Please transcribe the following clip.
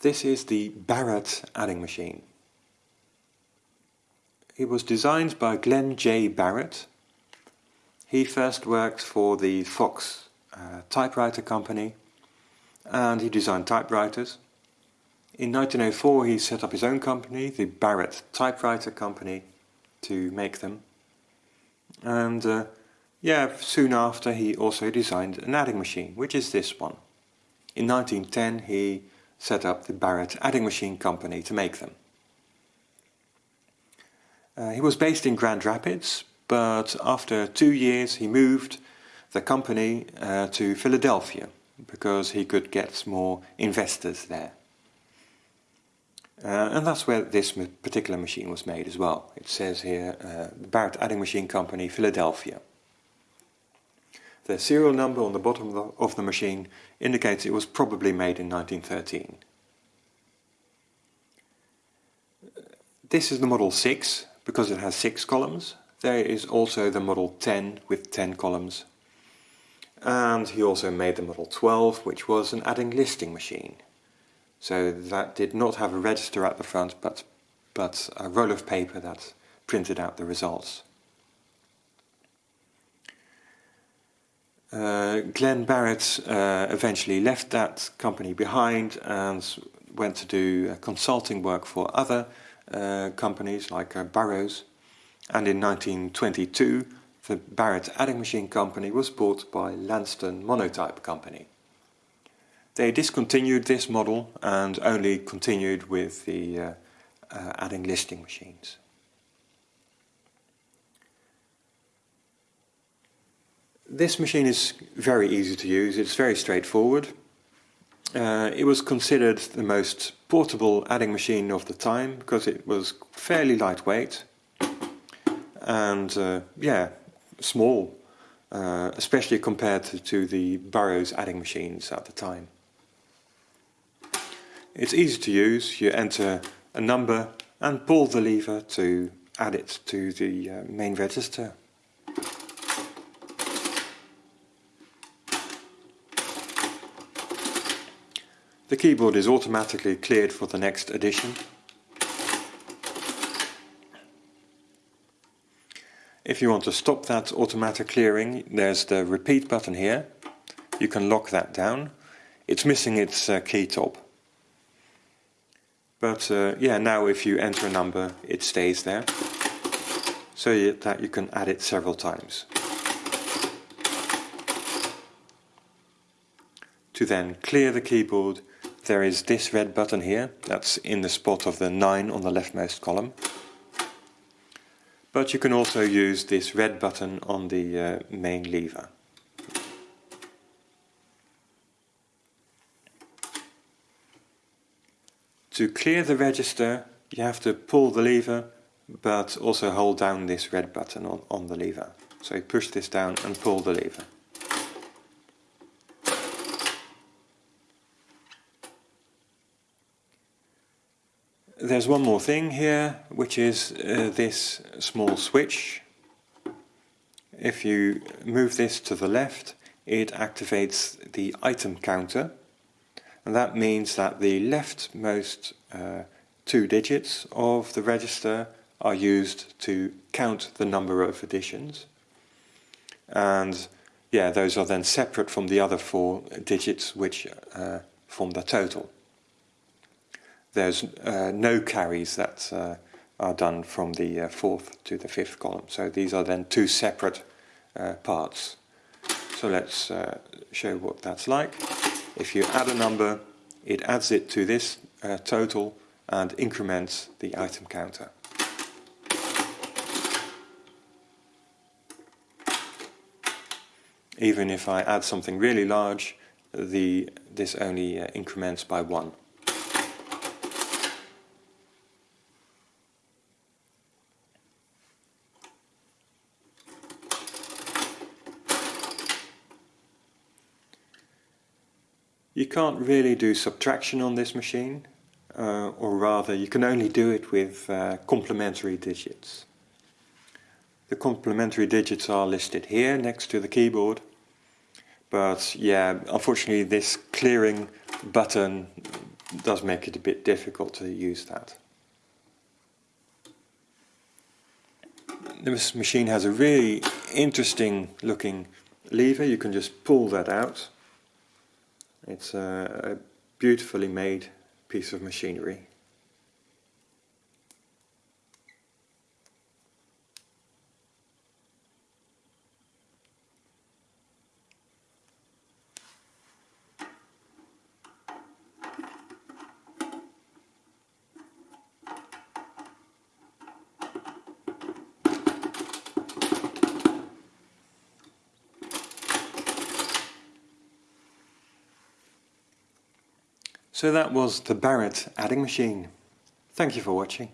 This is the Barrett adding machine. It was designed by Glenn J. Barrett. He first worked for the Fox uh, typewriter company and he designed typewriters. In 1904 he set up his own company, the Barrett Typewriter Company, to make them. And uh, yeah, soon after he also designed an adding machine, which is this one. In 1910 he set up the Barrett Adding Machine Company to make them. Uh, he was based in Grand Rapids, but after two years he moved the company uh, to Philadelphia because he could get more investors there. Uh, and that's where this particular machine was made as well. It says here, uh, Barrett Adding Machine Company, Philadelphia. The serial number on the bottom of the, of the machine indicates it was probably made in 1913. This is the Model 6 because it has 6 columns. There is also the Model 10 with 10 columns. And he also made the Model 12 which was an adding listing machine. So that did not have a register at the front but, but a roll of paper that printed out the results. Uh, Glenn Barrett uh, eventually left that company behind and went to do uh, consulting work for other uh, companies like uh, Burroughs. And in 1922 the Barrett Adding Machine Company was bought by Lanston Monotype Company. They discontinued this model and only continued with the uh, adding listing machines. This machine is very easy to use, it's very straightforward. Uh, it was considered the most portable adding machine of the time because it was fairly lightweight and uh, yeah, small, uh, especially compared to, to, the Burroughs adding machines at the time. It's easy to use, you enter a number and pull the lever to add it to the uh, main register. The keyboard is automatically cleared for the next edition. If you want to stop that automatic clearing, there's the repeat button here. You can lock that down. It's missing its uh, key top. But uh, yeah, now if you enter a number, it stays there. So that you can add it several times. To then clear the keyboard, there is this red button here, that's in the spot of the 9 on the leftmost column. But you can also use this red button on the uh, main lever. To clear the register you have to pull the lever but also hold down this red button on, on the lever. So you push this down and pull the lever. There's one more thing here, which is uh, this small switch. If you move this to the left, it activates the item counter. And that means that the leftmost uh, two digits of the register are used to count the number of additions. And yeah, those are then separate from the other four digits which uh, form the total there's uh, no carries that uh, are done from the uh, fourth to the fifth column. So these are then two separate uh, parts. So let's uh, show what that's like. If you add a number, it adds it to this total and increments the item counter. Even if I add something really large, the, this only increments by one. You can't really do subtraction on this machine, uh, or rather you can only do it with uh, complementary digits. The complementary digits are listed here next to the keyboard, but yeah, unfortunately this clearing button does make it a bit difficult to use that. This machine has a really interesting looking lever, you can just pull that out. It's a, a beautifully made piece of machinery. So that was the Barrett adding machine. Thank you for watching.